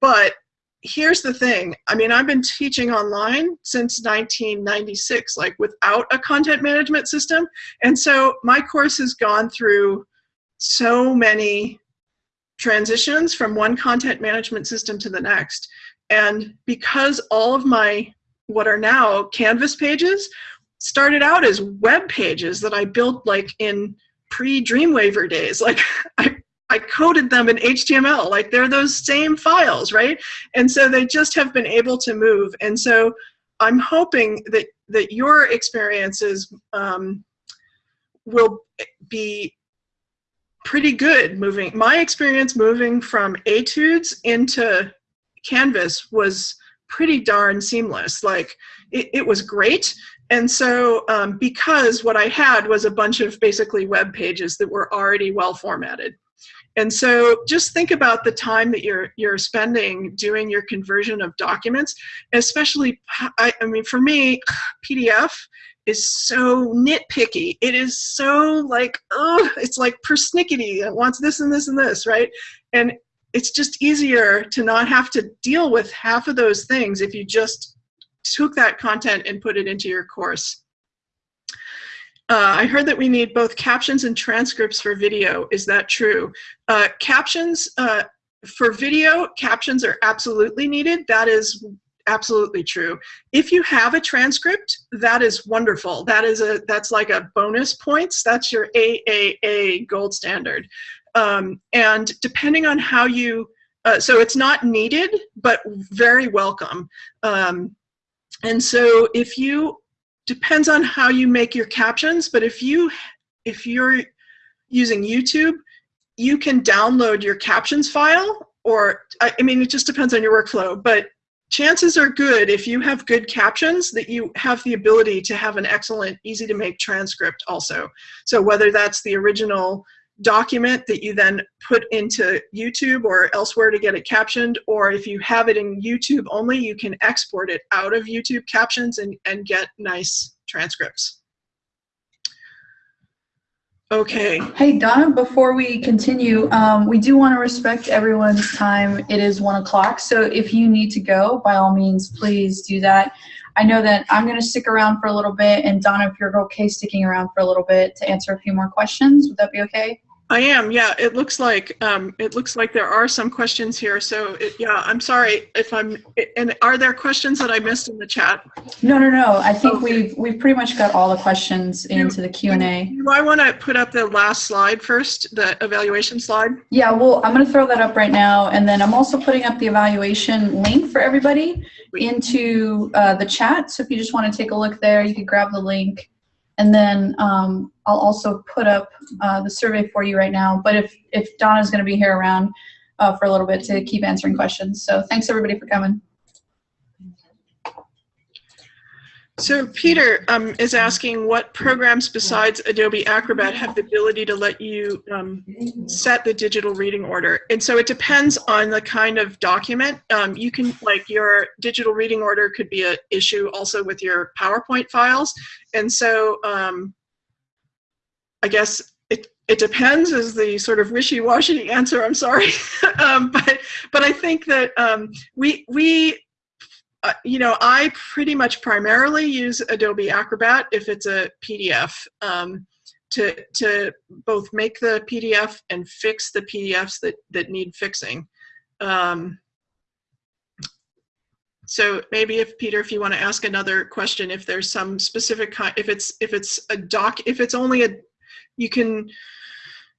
But here's the thing. I mean, I've been teaching online since 1996, like without a content management system. And so my course has gone through so many transitions from one content management system to the next. And because all of my, what are now Canvas pages, started out as web pages that I built like in pre-Dreamweaver days. Like *laughs* I I coded them in HTML. Like they're those same files, right? And so they just have been able to move. And so I'm hoping that that your experiences um, will be pretty good moving. My experience moving from Etudes into Canvas was pretty darn seamless. Like it, it was great. And so um, because what I had was a bunch of basically web pages that were already well formatted. And so just think about the time that you're you're spending doing your conversion of documents, especially I, I mean for me, PDF is so nitpicky. It is so like, oh, it's like persnickety. It wants this and this and this, right? And it's just easier to not have to deal with half of those things if you just took that content and put it into your course. Uh, I heard that we need both captions and transcripts for video. Is that true? Uh, captions, uh, for video, captions are absolutely needed. That is absolutely true. If you have a transcript, that is wonderful. That is a that's like a bonus points. That's your AAA gold standard. Um, and depending on how you, uh, so it's not needed, but very welcome. Um, and so if you, depends on how you make your captions, but if you, if you're using YouTube, you can download your captions file or, I, I mean, it just depends on your workflow, but chances are good if you have good captions that you have the ability to have an excellent, easy to make transcript also. So whether that's the original document that you then put into YouTube or elsewhere to get it captioned, or if you have it in YouTube only, you can export it out of YouTube captions and, and get nice transcripts. Okay. Hey, Donna, before we continue, um, we do want to respect everyone's time. It is one o'clock, so if you need to go, by all means, please do that. I know that I'm going to stick around for a little bit, and Donna, if you're okay sticking around for a little bit to answer a few more questions, would that be okay? I am, yeah. It looks like um, it looks like there are some questions here. So it, yeah, I'm sorry if I'm. And are there questions that I missed in the chat? No, no, no. I think okay. we've we've pretty much got all the questions into the Q and A. Do I want to put up the last slide first, the evaluation slide? Yeah, well, I'm going to throw that up right now, and then I'm also putting up the evaluation link for everybody into uh, the chat. So if you just want to take a look there, you can grab the link. And then um, I'll also put up uh, the survey for you right now. But if, if Donna's going to be here around uh, for a little bit to keep answering questions. So thanks everybody for coming. So Peter um, is asking what programs besides Adobe Acrobat have the ability to let you um, set the digital reading order. And so it depends on the kind of document. Um, you can, like your digital reading order could be an issue also with your PowerPoint files. And so um, I guess it, it depends is the sort of wishy-washy answer, I'm sorry. *laughs* Um, but, but I think that um, we, we uh, you know, I pretty much primarily use Adobe Acrobat if it's a PDF um, to, to both make the PDF and fix the PDFs that, that need fixing. Um, so maybe if Peter, if you want to ask another question, if there's some specific kind, if it's if it's a doc, if it's only a, you can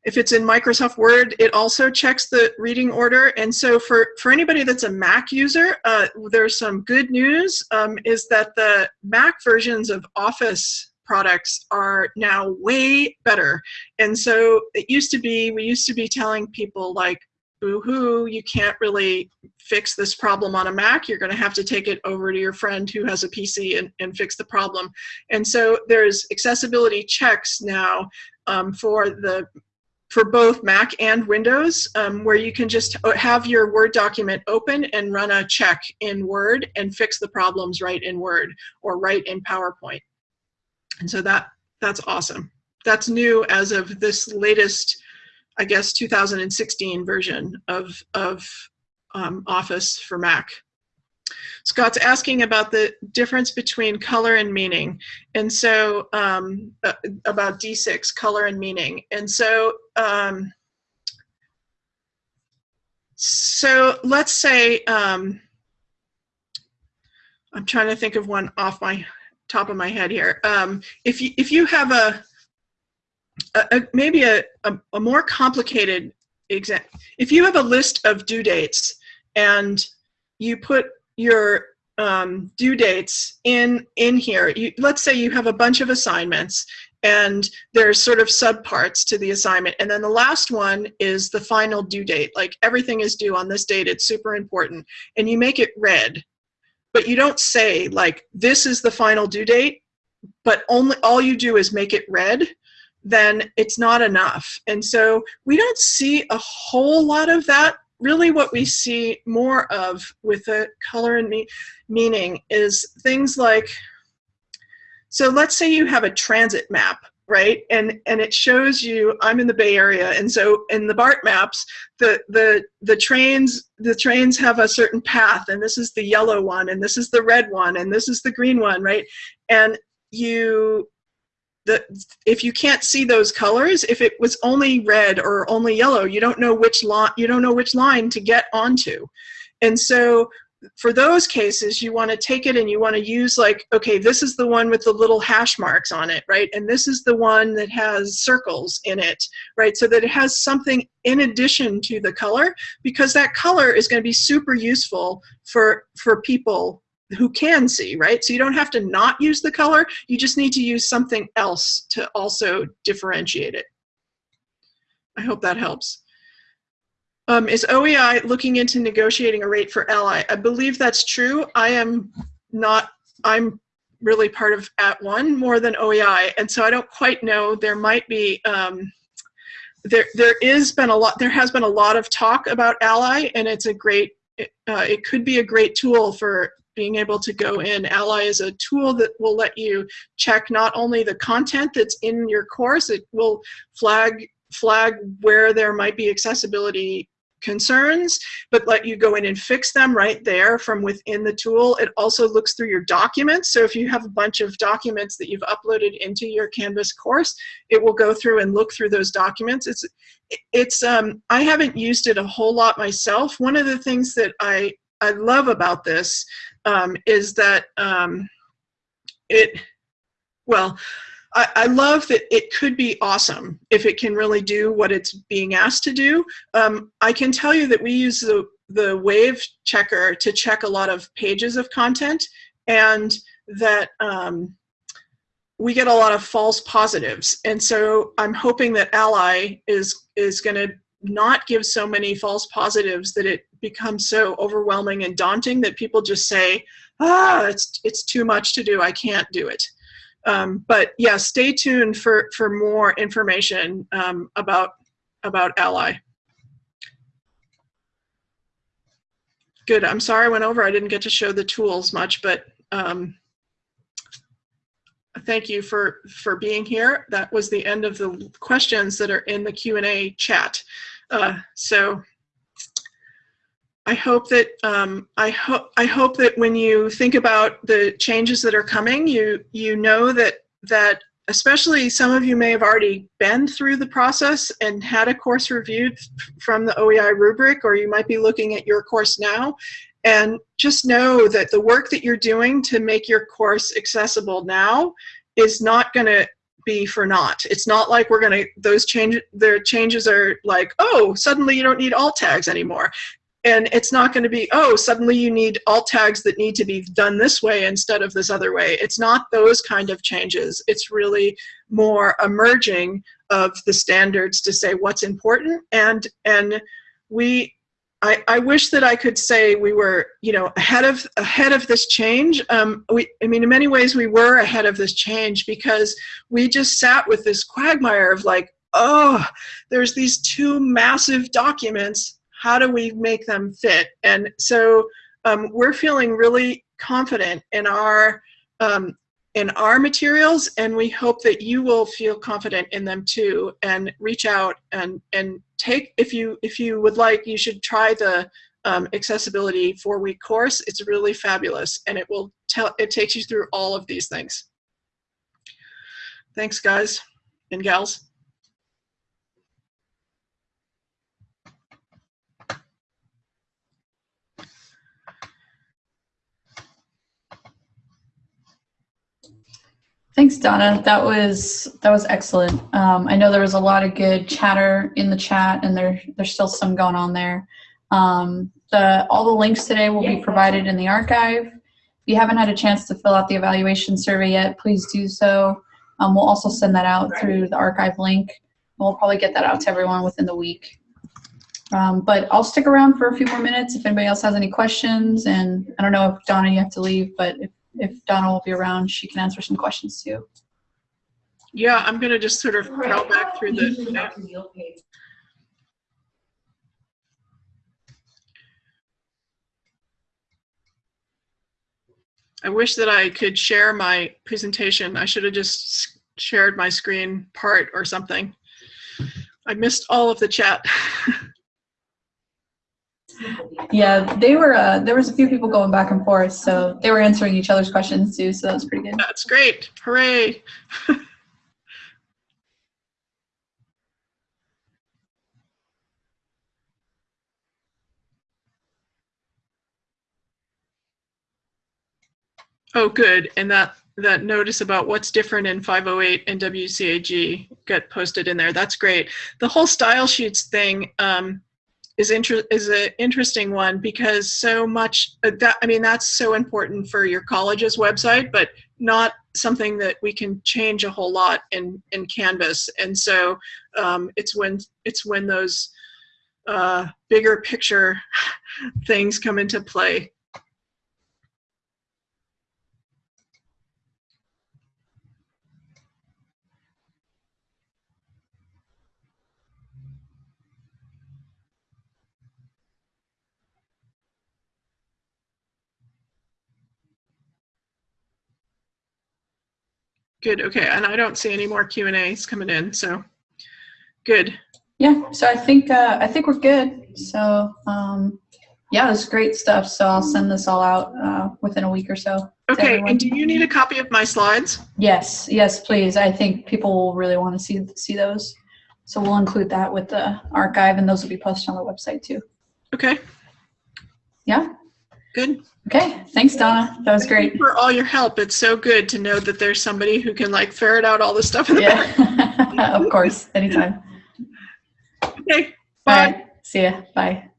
if it's in Microsoft Word, it also checks the reading order. And so for, for anybody that's a Mac user, uh, there's some good news, um, is that the Mac versions of Office products are now way better. And so it used to be, we used to be telling people like, boo-hoo, you can't really fix this problem on a Mac. You're going to have to take it over to your friend who has a PC and, and fix the problem. And so there's accessibility checks now um, for the for both Mac and Windows, um, where you can just have your Word document open and run a check in Word and fix the problems right in Word or right in PowerPoint. And so that that's awesome. That's new as of this latest, I guess, 2016 version of, of um, Office for Mac. Scott's asking about the difference between color and meaning. And so um, uh, about D6, color and meaning. And so, um, so let's say, um, I'm trying to think of one off my top of my head here. Um, if, you, if you have a, a, a maybe a, a, a more complicated example, if you have a list of due dates and you put your um, due dates in in here, you, let's say you have a bunch of assignments and there's sort of subparts to the assignment. And then the last one is the final due date. Like everything is due on this date, it's super important. And you make it red, but you don't say like, this is the final due date, but only all you do is make it red, then it's not enough. And so we don't see a whole lot of that. Really what we see more of with the color and me meaning is things like so let's say you have a transit map, right? And and it shows you I'm in the Bay Area, and so in the BART maps, the the the trains the trains have a certain path, and this is the yellow one, and this is the red one, and this is the green one, right? And you the, if you can't see those colors, if it was only red or only yellow, you don't know which line you don't know which line to get onto. And so for those cases, you want to take it and you want to use like, okay, this is the one with the little hash marks on it, right? And this is the one that has circles in it, right? So that it has something in addition to the color, because that color is going to be super useful for, for people who can see, right? So you don't have to not use the color, you just need to use something else to also differentiate it. I hope that helps. Um, is OEI looking into negotiating a rate for Ally? I believe that's true. I am not, I'm really part of At One more than OEI, and so I don't quite know. There might be, um, there there is been a lot, there has been a lot of talk about Ally, and it's a great, uh, it could be a great tool for being able to go in. Ally is a tool that will let you check not only the content that's in your course, it will flag flag where there might be accessibility concerns, but let you go in and fix them right there from within the tool. It also looks through your documents. So if you have a bunch of documents that you've uploaded into your Canvas course, it will go through and look through those documents. It's, it's, um, I haven't used it a whole lot myself. One of the things that I, I love about this um, is that um, it, well, I, I, love that it could be awesome if it can really do what it's being asked to do. Um, I can tell you that we use the, the wave checker to check a lot of pages of content and that um, we get a lot of false positives. And so I'm hoping that Ally is, is going to not give so many false positives that it becomes so overwhelming and daunting that people just say, ah, it's, it's too much to do, I can't do it. Um, but yeah, stay tuned for, for more information um, about, about Ally. Good, I'm sorry I went over. I didn't get to show the tools much, but um, thank you for, for being here. That was the end of the questions that are in the Q&A chat. Uh, so I hope that um, I hope I hope that when you think about the changes that are coming, you you know that that especially some of you may have already been through the process and had a course reviewed from the OEI rubric, or you might be looking at your course now. And just know that the work that you're doing to make your course accessible now is not going to be for naught. It's not like we're going to, those change, their changes are like, oh, suddenly you don't need alt tags anymore. And it's not going to be oh suddenly you need alt tags that need to be done this way instead of this other way. It's not those kind of changes. It's really more emerging of the standards to say what's important and and we I, I wish that I could say we were, you know, ahead of ahead of this change. Um, we, I mean, in many ways, we were ahead of this change because we just sat with this quagmire of like, oh, there's these two massive documents how do we make them fit? And so um, we're feeling really confident in our um, in our materials, and we hope that you will feel confident in them too, and reach out and and take if you if you would like, you should try the um, accessibility four week course. It's really fabulous, and it will tell it takes you through all of these things. Thanks, guys and gals. Thanks, Donna. That was that was excellent. Um, I know there was a lot of good chatter in the chat, and there there's still some going on there. Um, the all the links today will be provided in the archive. If you haven't had a chance to fill out the evaluation survey yet, please do so. Um, we'll also send that out through the archive link. We'll probably get that out to everyone within the week. Um, but I'll stick around for a few more minutes if anybody else has any questions. And I don't know if Donna, you have to leave, but if, if Donna will be around, she can answer some questions too. Yeah, I'm going to just sort of scroll back through the. I wish that I could share my presentation. I should have just shared my screen part or something. I missed all of the chat. *laughs* Yeah, they were. Uh, there was a few people going back and forth, so they were answering each other's questions too. So that was pretty good. That's great. Hooray. *laughs* Oh, good. And that, that notice about what's different in 508 and WCAG got posted in there. That's great. The whole style sheets thing um, is inter- is an interesting one because so much uh, that I mean that's so important for your college's website, but not something that we can change a whole lot in in Canvas. And so um, it's when it's when those uh, bigger picture *laughs* things come into play. Good. Okay. And I don't see any more Q and A's coming in. So good. Yeah. So I think uh, I think we're good. So um, yeah, this is great stuff. So I'll send this all out uh, within a week or so. Okay. And do you need a copy of my slides? Yes, yes, please. I think people will really want to see see those. So we'll include that with the archive, and those will be posted on the website too. Okay. Yeah. Good. Okay. Thanks, Donna. That was Thank great. for all your help. It's so good to know that there's somebody who can like ferret out all the stuff in the back. Yeah. *laughs* of course. Anytime. Okay. Bye. right. See ya. Bye.